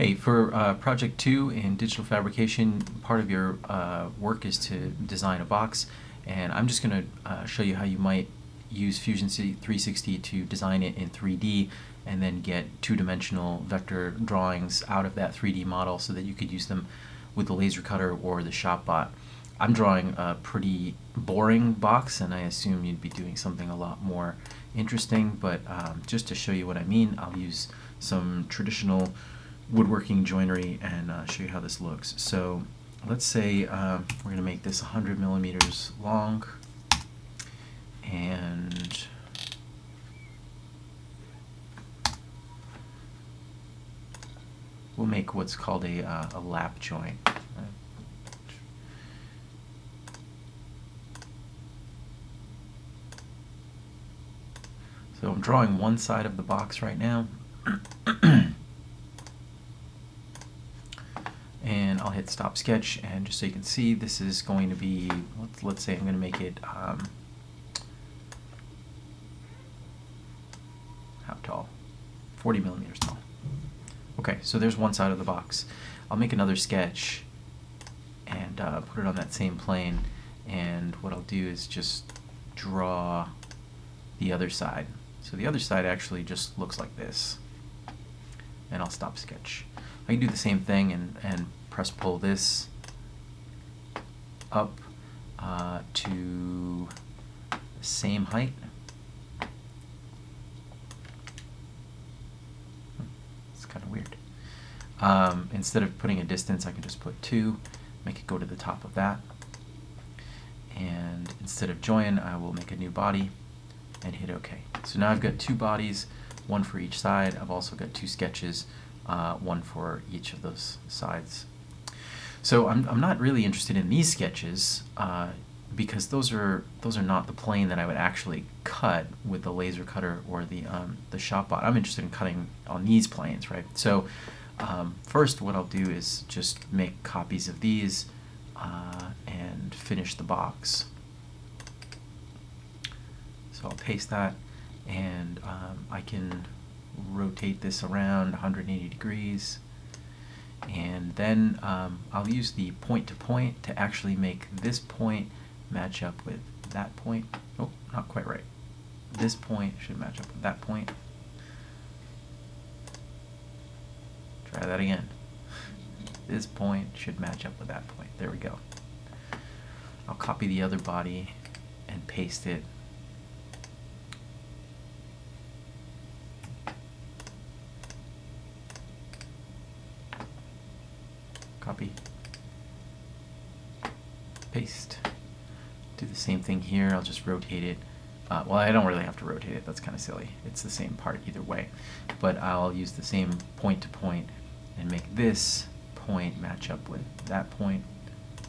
Hey, for uh, project two in digital fabrication, part of your uh, work is to design a box, and I'm just going to uh, show you how you might use Fusion 360 to design it in 3D and then get two-dimensional vector drawings out of that 3D model so that you could use them with the laser cutter or the ShopBot. I'm drawing a pretty boring box and I assume you'd be doing something a lot more interesting, but um, just to show you what I mean, I'll use some traditional woodworking joinery and uh, show you how this looks. So let's say uh, we're going to make this 100 millimeters long and we'll make what's called a, uh, a lap joint. So I'm drawing one side of the box right now. and I'll hit stop sketch and just so you can see this is going to be let's, let's say I'm going to make it um, how tall? 40 millimeters tall. Okay so there's one side of the box. I'll make another sketch and uh, put it on that same plane and what I'll do is just draw the other side. So the other side actually just looks like this. And I'll stop sketch. I can do the same thing and, and press pull this up uh, to the same height. It's kind of weird. Um, instead of putting a distance, I can just put 2, make it go to the top of that. And instead of join, I will make a new body and hit OK. So now I've got two bodies, one for each side. I've also got two sketches uh, one for each of those sides. So I'm, I'm not really interested in these sketches uh, because those are those are not the plane that I would actually cut with the laser cutter or the um, the ShopBot. I'm interested in cutting on these planes, right? So um, first, what I'll do is just make copies of these uh, and finish the box. So I'll paste that, and um, I can rotate this around 180 degrees and then um, I'll use the point to point to actually make this point match up with that point. Oh, not quite right. This point should match up with that point. Try that again. This point should match up with that point. There we go. I'll copy the other body and paste it copy, paste. Do the same thing here, I'll just rotate it. Uh, well, I don't really have to rotate it, that's kind of silly. It's the same part either way. But I'll use the same point to point and make this point match up with that point.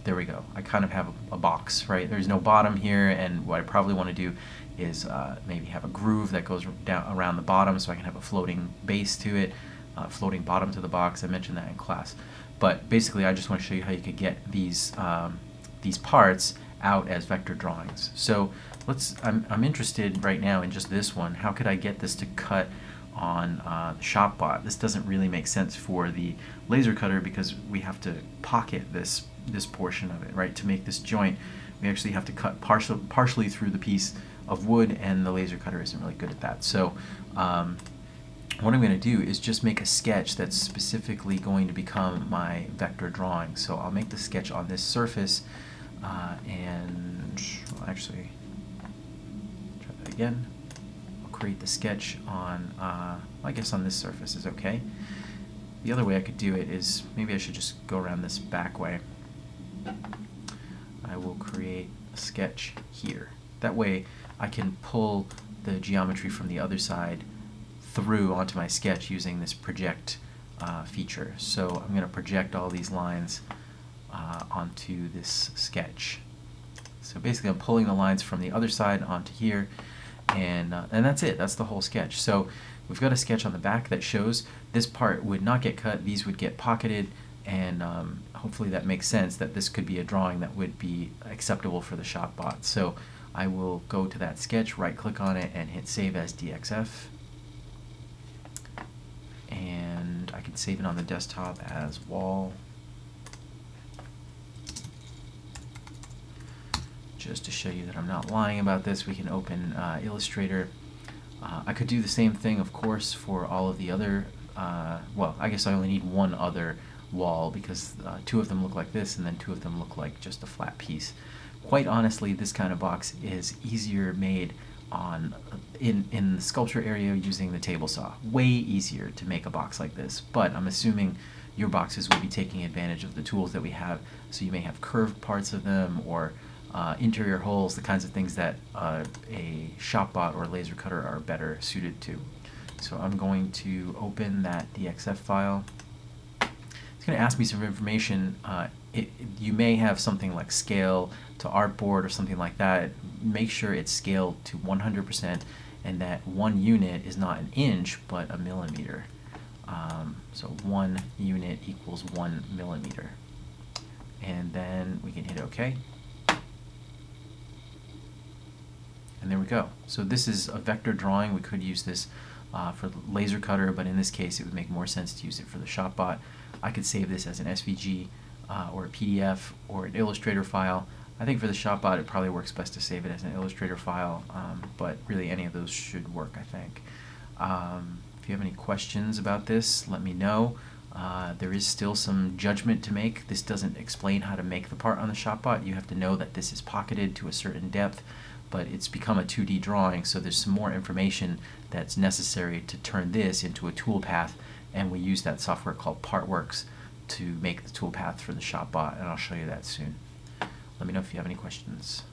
There we go. I kind of have a, a box, right? There's no bottom here, and what I probably want to do is uh, maybe have a groove that goes down around the bottom so I can have a floating base to it, uh, floating bottom to the box. I mentioned that in class. But basically, I just want to show you how you could get these um, these parts out as vector drawings. So let's. I'm I'm interested right now in just this one. How could I get this to cut on uh, the ShopBot? This doesn't really make sense for the laser cutter because we have to pocket this this portion of it, right? To make this joint, we actually have to cut partial, partially through the piece of wood, and the laser cutter isn't really good at that. So um, what I'm going to do is just make a sketch that's specifically going to become my vector drawing. So I'll make the sketch on this surface uh, and well, actually try that again. I'll create the sketch on, uh, I guess on this surface is okay. The other way I could do it is maybe I should just go around this back way. I will create a sketch here. That way I can pull the geometry from the other side through onto my sketch using this project uh, feature. So I'm going to project all these lines uh, onto this sketch. So basically I'm pulling the lines from the other side onto here and, uh, and that's it. That's the whole sketch. So we've got a sketch on the back that shows this part would not get cut, these would get pocketed, and um, hopefully that makes sense that this could be a drawing that would be acceptable for the ShopBot. So I will go to that sketch, right click on it, and hit Save as DXF can save it on the desktop as wall. Just to show you that I'm not lying about this, we can open uh, Illustrator. Uh, I could do the same thing, of course, for all of the other, uh, well, I guess I only need one other wall because uh, two of them look like this and then two of them look like just a flat piece. Quite honestly, this kind of box is easier made on in in the sculpture area using the table saw. Way easier to make a box like this, but I'm assuming your boxes will be taking advantage of the tools that we have. So you may have curved parts of them or uh, interior holes, the kinds of things that uh, a ShopBot or laser cutter are better suited to. So I'm going to open that DXF file. It's going to ask me some information. Uh, it, you may have something like scale to artboard or something like that. Make sure it's scaled to 100% and that one unit is not an inch but a millimeter. Um, so one unit equals one millimeter. And then we can hit OK. And there we go. So this is a vector drawing. We could use this uh, for laser cutter, but in this case it would make more sense to use it for the ShopBot. I could save this as an SVG uh, or a PDF or an Illustrator file. I think for the ShopBot it probably works best to save it as an Illustrator file, um, but really any of those should work, I think. Um, if you have any questions about this, let me know. Uh, there is still some judgment to make. This doesn't explain how to make the part on the ShopBot. You have to know that this is pocketed to a certain depth but it's become a 2D drawing, so there's some more information that's necessary to turn this into a toolpath, and we use that software called Partworks to make the toolpath for the ShopBot, and I'll show you that soon. Let me know if you have any questions.